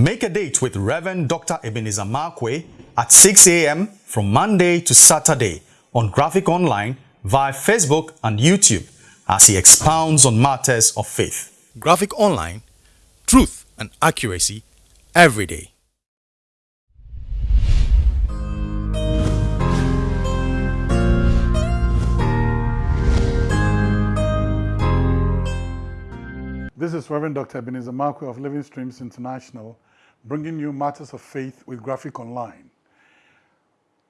Make a date with Reverend Dr. Ebenezer Markwei at 6 a.m. from Monday to Saturday on Graphic Online via Facebook and YouTube as he expounds on matters of faith. Graphic Online, truth and accuracy every day. This is Reverend Dr. Ebenezer Markwei of Living Streams International, bringing you matters of faith with Graphic Online.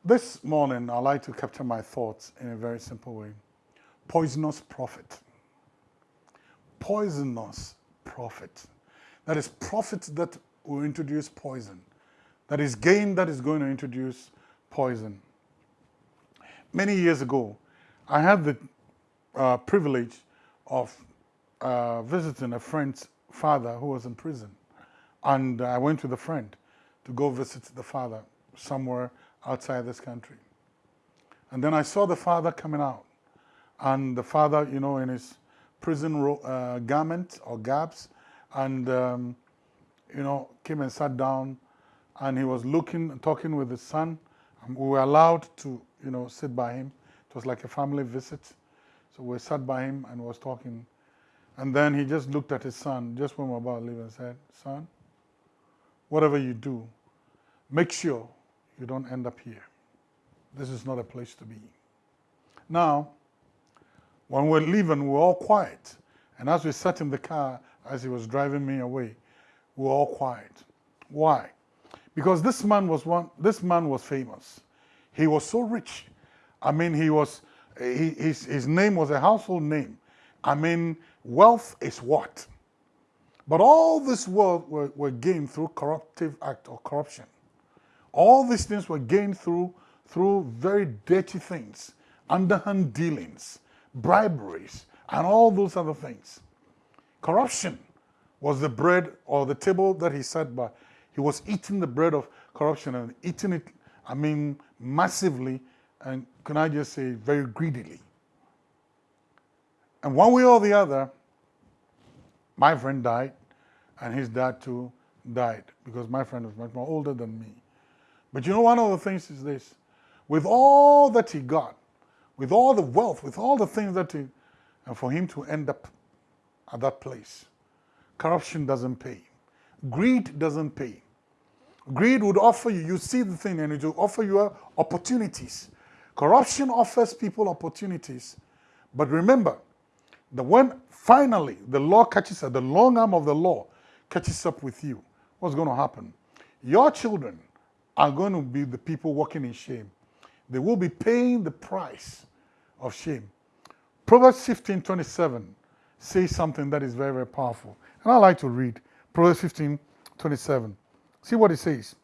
This morning, I'd like to capture my thoughts in a very simple way. Poisonous profit. Poisonous profit. That is profit that will introduce poison. That is game that is going to introduce poison. Many years ago, I had the uh, privilege of uh, visiting a friend's father who was in prison. And I went with a friend to go visit the father somewhere outside this country. And then I saw the father coming out. And the father, you know, in his prison uh, garment or gaps, and, um, you know, came and sat down. And he was looking talking with his son. And we were allowed to, you know, sit by him. It was like a family visit. So we sat by him and was talking. And then he just looked at his son just when we were about to leave and said, son, whatever you do, make sure you don't end up here. This is not a place to be. Now, when we're leaving, we're all quiet. And as we sat in the car, as he was driving me away, we were all quiet. Why? Because this man was one, this man was famous. He was so rich. I mean, he was, he, his, his name was a household name. I mean, wealth is what? But all this wealth were, were gained through corruptive act or corruption. All these things were gained through, through very dirty things, underhand dealings, briberies, and all those other things. Corruption was the bread or the table that he sat by. He was eating the bread of corruption and eating it, I mean, massively, and can I just say, very greedily. And one way or the other, my friend died, and his dad too died, because my friend was much more older than me. But you know, one of the things is this. With all that he got, with all the wealth, with all the things that he, and for him to end up at that place, corruption doesn't pay. Greed doesn't pay. Greed would offer you, you see the thing and it will offer you uh, opportunities. Corruption offers people opportunities. But remember, that when finally the law catches up, the long arm of the law catches up with you, what's going to happen? Your children are going to be the people walking in shame. They will be paying the price of shame. Proverbs 15, 27 says something that is very, very powerful. And I like to read Proverbs 15, 27. See what it says.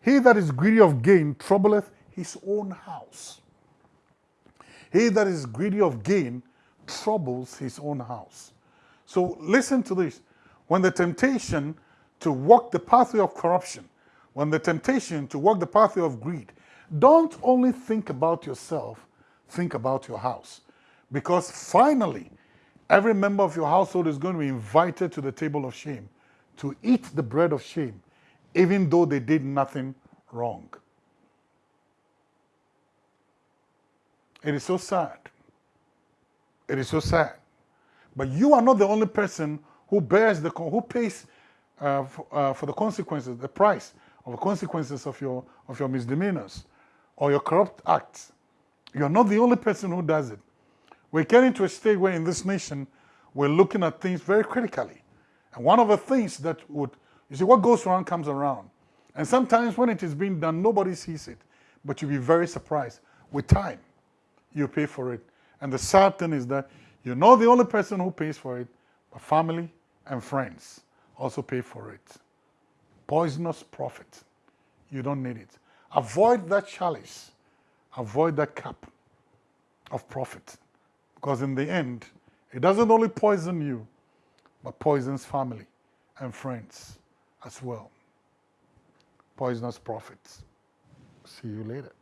He that is greedy of gain troubleth his own house. He that is greedy of gain troubles his own house. So listen to this. When the temptation to walk the pathway of corruption, when the temptation to walk the pathway of greed, don't only think about yourself, think about your house. Because finally, every member of your household is going to be invited to the table of shame to eat the bread of shame, even though they did nothing wrong. It is so sad it is so sad. But you are not the only person who bears the, who pays uh, for, uh, for the consequences, the price of the consequences of your, of your misdemeanors or your corrupt acts. You're not the only person who does it. We're getting to a stage where in this nation, we're looking at things very critically. And one of the things that would, you see, what goes around comes around. And sometimes when it is being done, nobody sees it. But you'll be very surprised. With time, you pay for it. And the sad thing is that you're not the only person who pays for it, but family and friends also pay for it. Poisonous profit. You don't need it. Avoid that chalice. Avoid that cup of profit. Because in the end, it doesn't only poison you, but poisons family and friends as well. Poisonous profits. See you later.